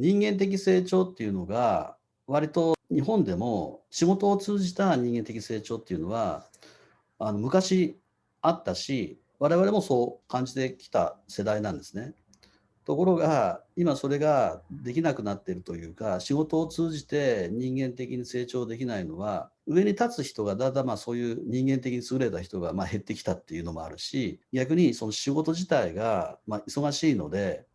人間的成長っていうのが、割と日本でも仕事を通じた人間的成長っていうのは、あの昔あったし、我々もそう感じてきた世代なんですね。ところが、今それができなくなってるというか、仕事を通じて人間的に成長できないのは、上に立つ人がだんだんまあそういう人間的に優れた人がま減ってきたっていうのもあるし、逆にその仕事自体がま忙しいので、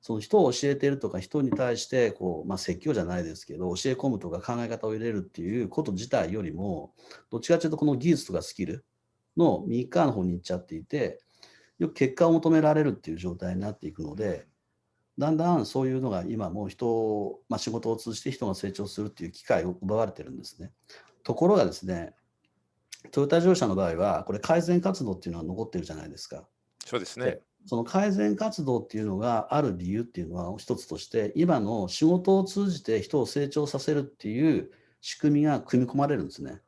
その人を教えているとか人に対してこう、まあ、説教じゃないですけど教え込むとか考え方を入れるっていうこと自体よりもどっちかというとこの技術とかスキルの右側の方に行っちゃっていてよく結果を求められるっていう状態になっていくのでだんだんそういうのが今もう人を、まあ、仕事を通じて人が成長するっていう機会を奪われてるんですね。ところがですね、トヨタ自動車の場合は、これ改善活動っていうのは残ってるじゃないですか。そうですね。その改善活動っていうのがある理由っていうのは一つとして、今の仕事を通じて人を成長させるっていう仕組みが組み込まれるんですね。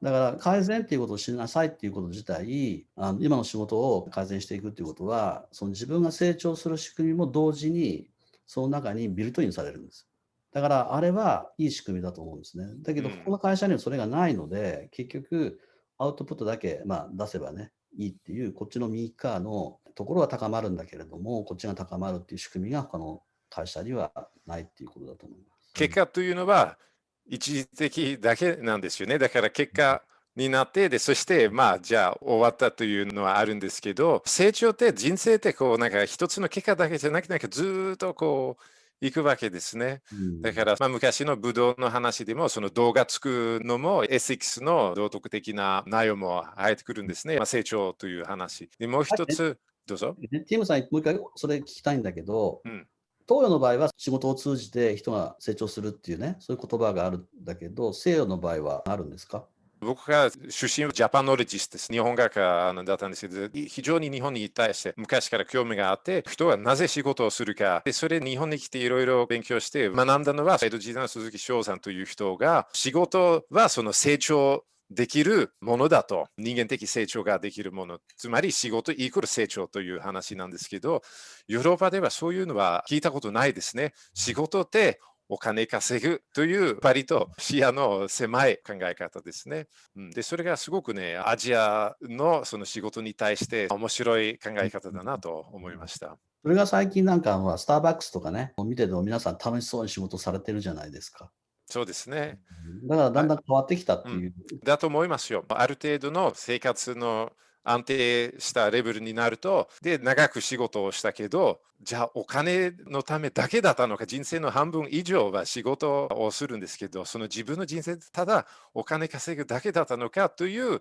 だから改善っていうことをしなさいっていうこと自体、あの今の仕事を改善していくっていうことは、その自分が成長する仕組みも同時に、その中にビルトインされるんです。だからあれはいい仕組みだと思うんですね。だけど、ここの会社にはそれがないので、結局アウトプットだけ、まあ、出せばね、いいっていう、こっちの右側のところは高まるんだけれども、こっちが高まるっていう仕組みが他の会社にはないっていうことだと思います。結果というのは、一時的だけなんですよね。だから結果になって、で、そしてまあじゃあ終わったというのはあるんですけど、成長って人生ってこうなんか一つの結果だけじゃなくて、なんかずっとこう、行くわけですね。だから、まあ、昔のブドウの話でも、その動画作るのも、エシックスの道徳的な内容も入ってくるんですね。まあ、成長という話。で、もう一つ、どうぞ。ティムさん、もう一回それ聞きたいんだけど、うん、東洋の場合は仕事を通じて人が成長するっていうね、そういう言葉があるんだけど、西洋の場合はあるんですか？僕が出身はジャパノレジスです。日本学科だったんですけど、非常に日本に対して昔から興味があって、人はなぜ仕事をするか、でそれ日本に来ていろいろ勉強して学んだのは、江戸時代の鈴木翔さんという人が、仕事はその成長できるものだと、人間的成長ができるもの、つまり仕事イコール成長という話なんですけど、ヨーロッパではそういうのは聞いたことないですね。仕事ってお金稼ぐという割と視野の狭い考え方ですね。で、それがすごくね、アジアのその仕事に対して面白い考え方だなと思いました。それが最近なんかスターバックスとかね、見てても皆さん楽しそうに仕事されてるじゃないですか。そうですね。だからだんだん変わってきたっていう。うん、だと思いますよ。ある程度の生活の安定したレベルになると、で、長く仕事をしたけど、じゃあお金のためだけだったのか、人生の半分以上は仕事をするんですけど、その自分の人生でただお金稼ぐだけだったのかという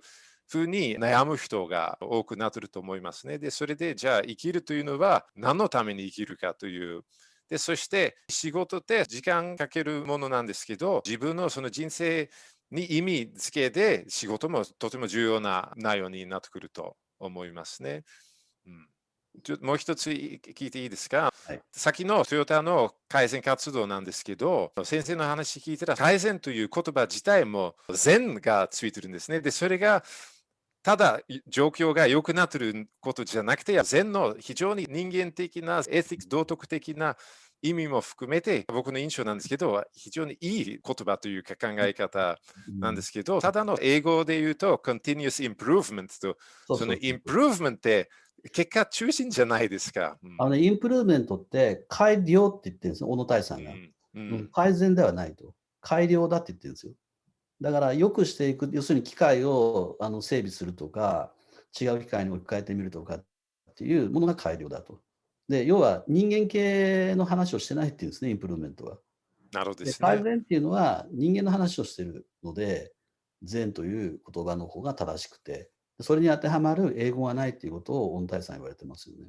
ふうに悩む人が多くなってると思いますね。で、それでじゃあ生きるというのは何のために生きるかという。で、そして仕事って時間かけるものなんですけど、自分のその人生に意味付けで仕事もとても重要な内容になってくると思いますね。うん、ちょもう一つ聞いていいですか、はい、先のトヨタの改善活動なんですけど、先生の話聞いたら改善という言葉自体も善がついてるんですね。で、それがただ状況が良くなってることじゃなくて、善の非常に人間的なエティック、道徳的な意味も含めて僕の印象なんですけど非常にいい言葉というか考え方なんですけどただの英語で言うと continuous improvement とその improvement って結果中心じゃないですか。うん、あのインプルーメントって改良って言ってるんですよ、小野大さんが、うんうん、改善ではないと。改良だって言ってるんですよ。だから良くしていく、要するに機械をあの整備するとか、違う機械に置き換えてみるとかっていうものが改良だと。で、要は人間系の話をしてないっていうんですね、インプルーメントは。なるほどです、ね、改善っていうのは人間の話をしてるので、善という言葉の方が正しくて、それに当てはまる英語がないっていうことを恩大さん言われてますよね。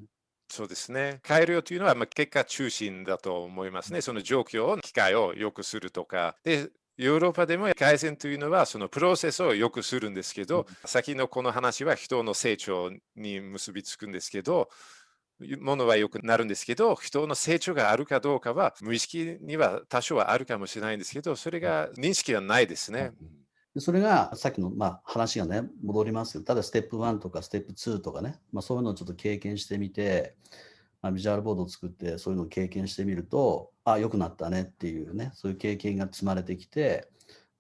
そうですね。変えるよというのは、まあ、結果中心だと思いますね。その状況、機会を良くするとか。で、ヨーロッパでも改善というのはそのプロセスを良くするんですけど、うん、先のこの話は人の成長に結びつくんですけど、ものは良くなるんですけど、人の成長があるかどうかは、無意識には多少はあるかもしれないんですけど、それが認識はないですね。それがさっきの、まあ、話がね、戻りますけど、ただステップ1とかステップ2とかね、まあ、そういうのをちょっと経験してみて、まあ、ビジュアルボードを作ってそういうのを経験してみると、あ、良くなったねっていうね、そういう経験が積まれてきて、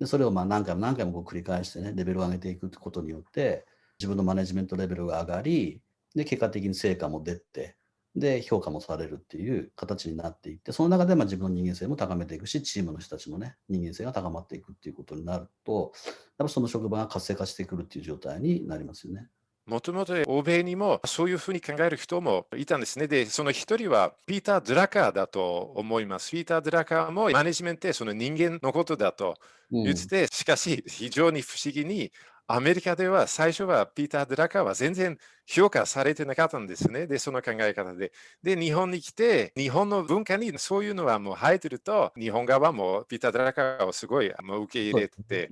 でそれをまあ何回も何回もこう繰り返してね、レベルを上げていくことによって、自分のマネジメントレベルが上がり、で、結果的に成果も出て、で、評価もされるっていう形になっていって、その中でまあ自分の人間性も高めていくし、チームの人たちのね、人間性が高まっていくっていうことになると、やっぱその職場が活性化してくるっていう状態になりますよね。もともと欧米にもそういうふうに考える人もいたんですね。で、その一人はピーター・ドラカーだと思います。ピーター・ドラカーもマネジメントってその人間のことだと言ってて、うん、しかし非常に不思議にアメリカでは最初はピーター・ドラカーは全然評価されてなかったんですね。で、その考え方で。で、日本に来て、日本の文化にそういうのはもう入ってると、日本側もピーター・ドラカーをすごいもう受け入れて、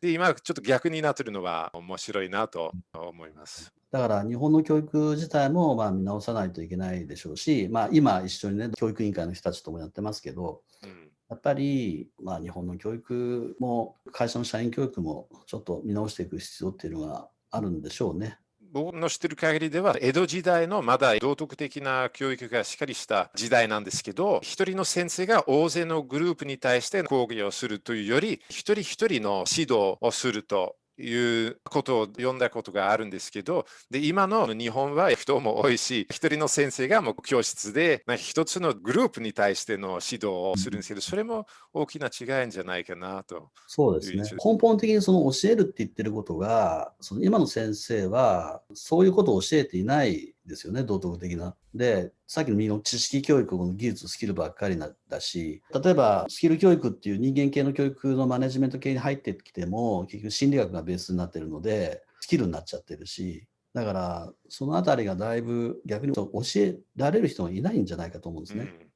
で、今ちょっと逆になってるのは面白いなと思います。だから日本の教育自体もまあ見直さないといけないでしょうし、まあ、今一緒にね、教育委員会の人たちともやってますけど、うんやっぱり、まあ、日本の教育も会社の社員教育もちょっと見直していく必要っていうのがあるんでしょうね。僕の知ってる限りでは江戸時代のまだ道徳的な教育がしっかりした時代なんですけど一人の先生が大勢のグループに対して講義をするというより一人一人の指導をするということを読んだことがあるんですけど、で今の日本は人も多いし、一人の先生がもう教室で一つのグループに対しての指導をするんですけど、それも大きな違いじゃないかなと。そうですね。根本的にその教えるって言ってることが、その今の先生はそういうことを教えていないですよね、道徳的な。で、さっきのの知識教育の技術、スキルばっかりだし、例えばスキル教育っていう人間系の教育のマネジメント系に入ってきても、結局心理学がベースになってるので、スキルになっちゃってるし、だから、そのあたりがだいぶ逆に教えられる人がいないんじゃないかと思うんですね。うん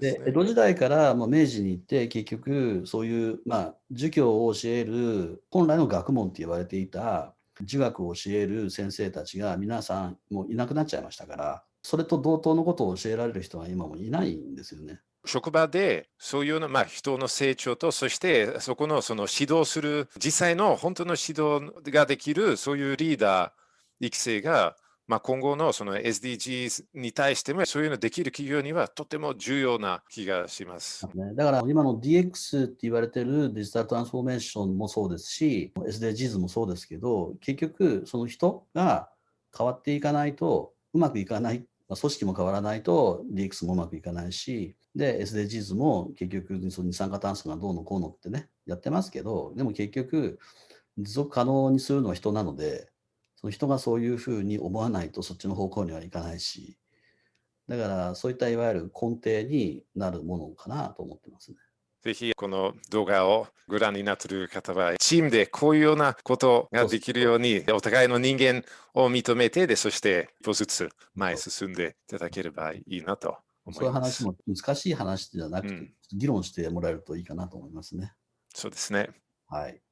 で、ね、江戸時代からまあ明治に行って結局そういうまあ儒教を教える本来の学問って言われていた儒学を教える先生たちが皆さんもういなくなっちゃいましたからそれと同等のことを教えられる人は今もいないんですよね。職場でそういうの、まあ、人の成長とそしてそこのその指導する実際の本当の指導ができるそういうリーダー育成がまあ、今後のその SDGs に対してもそういうのできる企業にはとても重要な気がします。だから今の DX って言われてるデジタルトランスフォーメーションもそうですし SDGs もそうですけど結局その人が変わっていかないとうまくいかない、まあ、組織も変わらないと DX もうまくいかないしで SDGs も結局その二酸化炭素がどうのこうのってねやってますけどでも結局持続可能にするのは人なのでその人がそういうふうに思わないとそっちの方向にはいかないし、だからそういったいわゆる根底になるものかなと思ってますね。ぜひこの動画をご覧になっている方は、チームでこういうようなことができるように、お互いの人間を認めてで、そして一歩ずつ前へ進んでいただければいいなと思います。そういう話も難しい話じゃなくて、うん、議論してもらえるといいかなと思いますね。そうですね。はい。